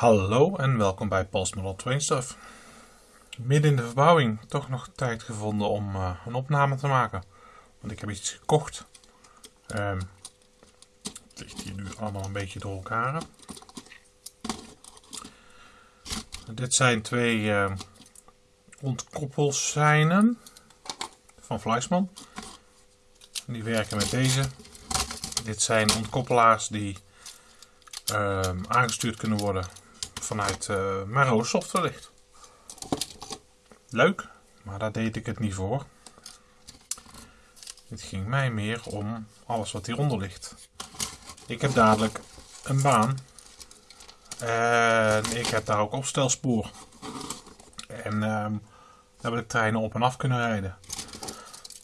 Hallo en welkom bij Paul's Model Train Stuff. Midden in de verbouwing toch nog tijd gevonden om uh, een opname te maken. Want ik heb iets gekocht. Um, het ligt hier nu allemaal een beetje door elkaar. Dit zijn twee uh, van Fleischmann. Die werken met deze. Dit zijn ontkoppelaars die uh, aangestuurd kunnen worden vanuit uh, software ligt. Leuk, maar daar deed ik het niet voor. Het ging mij meer om alles wat hieronder ligt. Ik heb dadelijk een baan. En ik heb daar ook opstelspoor. En uh, daar wil ik treinen op en af kunnen rijden.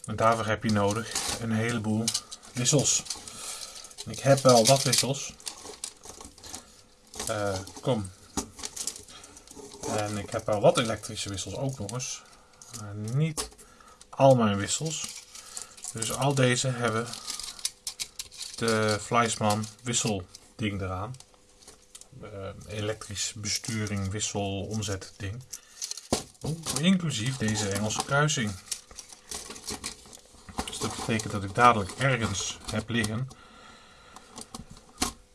En daarvoor heb je nodig een heleboel wissels. Ik heb wel wat wissels. Uh, kom. En ik heb wel wat elektrische wissels ook nog eens. Maar niet al mijn wissels. Dus al deze hebben de Fleischmann wisselding eraan. Elektrisch besturing, wissel, omzet ding. inclusief deze Engelse kruising. Dus dat betekent dat ik dadelijk ergens heb liggen.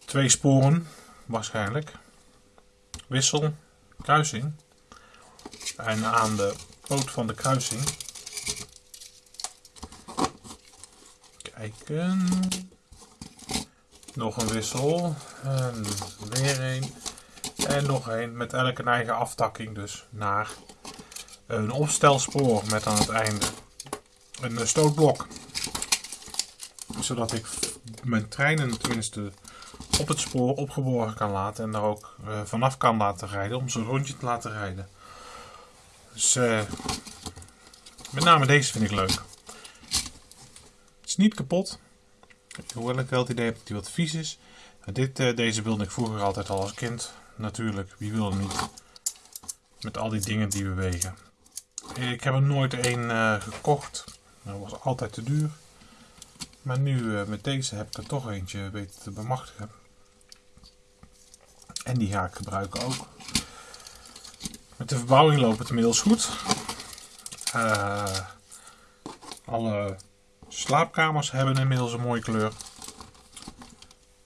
Twee sporen waarschijnlijk. Wissel, kruising. En aan de poot van de kruising. Kijken. Nog een wissel. En weer een. En nog een met elke eigen aftakking dus naar een opstelspoor met aan het einde een stootblok. Zodat ik mijn treinen tenminste op het spoor opgeborgen kan laten en daar ook uh, vanaf kan laten rijden om zo'n rondje te laten rijden. Dus uh, met name deze vind ik leuk. Het is niet kapot, hoewel ik wel het idee heb dat hij wat vies is. Dit, uh, deze wilde ik vroeger altijd al als kind. Natuurlijk, wie wil hem niet? Met al die dingen die bewegen. Ik heb er nooit één gekocht. Dat was altijd te duur. Maar nu met deze heb ik er toch eentje weten te bemachtigen. En die ga ik gebruiken ook. Met de verbouwing loopt het inmiddels goed. Uh, alle slaapkamers hebben inmiddels een mooie kleur.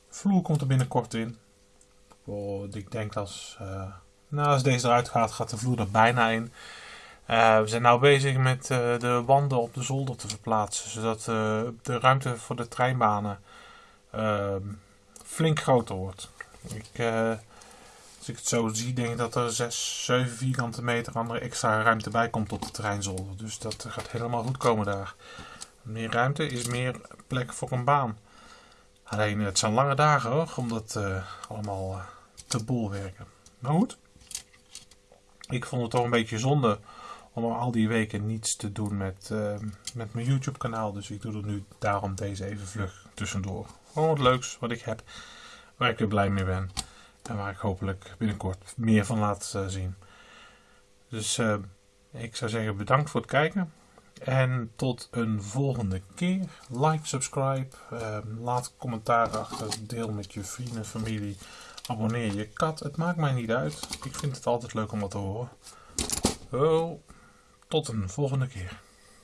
Vloer komt er binnenkort in. Oh, ik denk als, uh, nou, als deze eruit gaat, gaat de vloer er bijna in. Uh, we zijn nu bezig met de wanden op de zolder te verplaatsen. Zodat de ruimte voor de treinbanen ehm, flink groter wordt. Ik, als ik het zo zie, denk ik dat er 6, 7 vierkante meter andere extra ruimte bij komt op de treinzolder. Dus dat gaat helemaal goed komen daar. Meer ruimte is meer plek voor een baan. Alleen het zijn lange dagen hoor, om dat allemaal te bolwerken. Maar goed, ik vond het toch een beetje zonde om al die weken niets te doen met, uh, met mijn YouTube kanaal. Dus ik doe er nu daarom deze even vlug tussendoor. Gewoon wat leuks wat ik heb waar ik weer blij mee ben. En waar ik hopelijk binnenkort meer van laat uh, zien. Dus uh, ik zou zeggen bedankt voor het kijken. En tot een volgende keer. Like, subscribe, uh, laat commentaar achter, deel met je vrienden, familie. Abonneer je kat, het maakt mij niet uit. Ik vind het altijd leuk om wat te horen. Oh, tot een volgende keer.